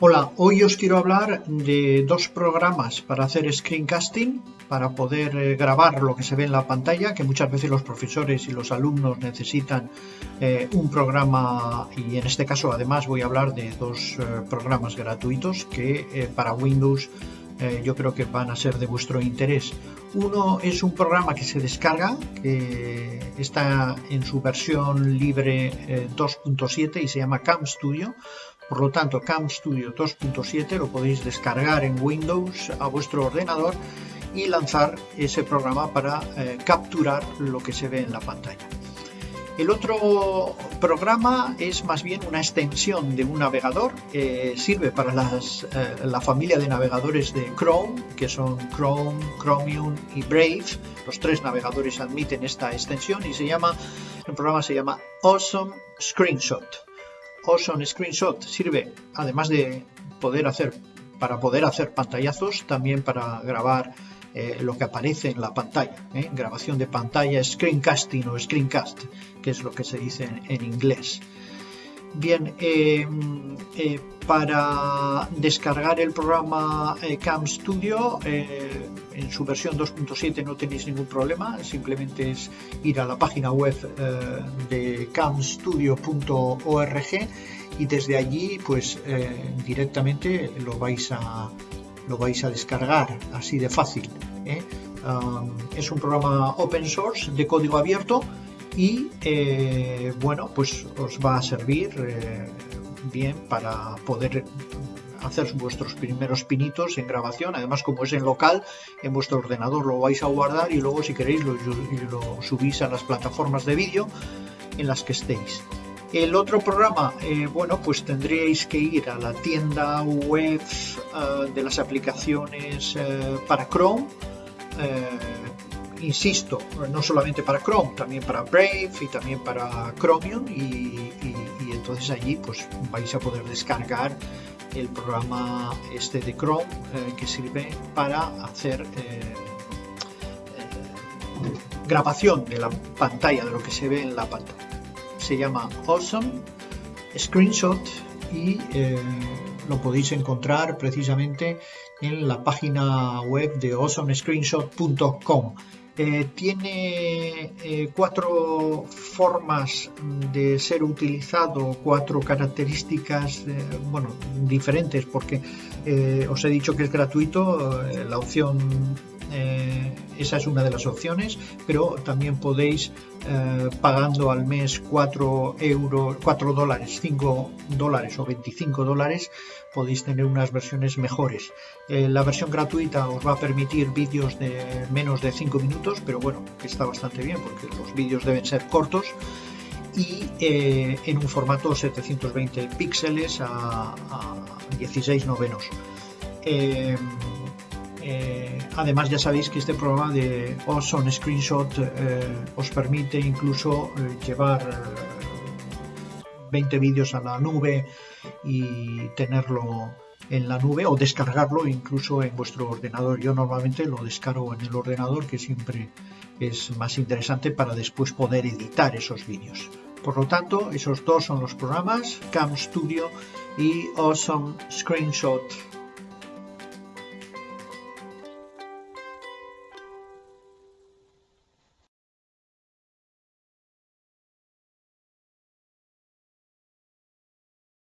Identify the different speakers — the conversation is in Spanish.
Speaker 1: Hola, hoy os quiero hablar de dos programas para hacer screencasting, para poder eh, grabar lo que se ve en la pantalla, que muchas veces los profesores y los alumnos necesitan eh, un programa y en este caso además voy a hablar de dos eh, programas gratuitos que para Windows yo creo que van a ser de vuestro interés. Uno es un programa que se descarga, que está en su versión libre 2.7 y se llama Cam Studio por lo tanto, Cam Studio 2.7 lo podéis descargar en Windows a vuestro ordenador y lanzar ese programa para eh, capturar lo que se ve en la pantalla. El otro programa es más bien una extensión de un navegador. sirve para eh, la familia de navegadores de Chrome, que son Chrome, Chromium y Brave. Los tres navegadores admiten esta extensión y se llama, el programa se llama Awesome Screenshot. Awesome Screenshot sirve, además de poder hacer, para poder hacer pantallazos, también para grabar eh, lo que aparece en la pantalla. ¿eh? Grabación de pantalla, screencasting o screencast, que es lo que se dice en inglés. Bien, eh, eh, para descargar el programa Cam Studio en su versión 2.7 no tenéis ningún problema, simplemente es ir a la página web de camstudio.org y desde allí pues directamente lo vais a lo vais a descargar así de fácil. Um, es un programa open source de código abierto y eh, bueno pues os va a servir eh, bien para poder hacer vuestros primeros pinitos en grabación además como es en local en vuestro ordenador lo vais a guardar y luego si queréis lo, subís a las plataformas de vídeo en las que estéis el otro programa, eh, bueno, pues tendríais que ir a la tienda web de las aplicaciones para Chrome, insisto, no solamente para Chrome, también para Brave y también para Chromium y, entonces allí pues vais a poder descargar el programa este de Chrome eh, que sirve para hacer eh, eh, grabación de la pantalla, de lo que se ve en la pantalla. Se llama Awesome Screenshot y lo podéis encontrar precisamente en la página web de awesomescreenshot.com. Eh, tiene eh, cuatro formas de ser utilizado, cuatro características, eh, bueno, diferentes, porque os he dicho que es gratuito, la opción esa es una de las opciones, pero también podéis, pagando al mes 4 euros, 4 dólares, 5 dólares o 25 dólares, podéis tener unas versiones mejores. La versión gratuita os va a permitir vídeos de menos de 5 minutos, pero bueno, está bastante bien porque los vídeos deben ser cortos y eh, en un formato 720 píxeles a, 16 novenos. Eh, además ya sabéis que este programa de Awesome Screenshot os permite incluso llevar 20 vídeos a la nube y tenerlo en la nube o descargarlo incluso en vuestro ordenador. Yo normalmente lo descargo en el ordenador que siempre es más interesante para después poder editar esos vídeos. Por lo tanto, esos dos son los programas, Cam Studio y Awesome Screenshot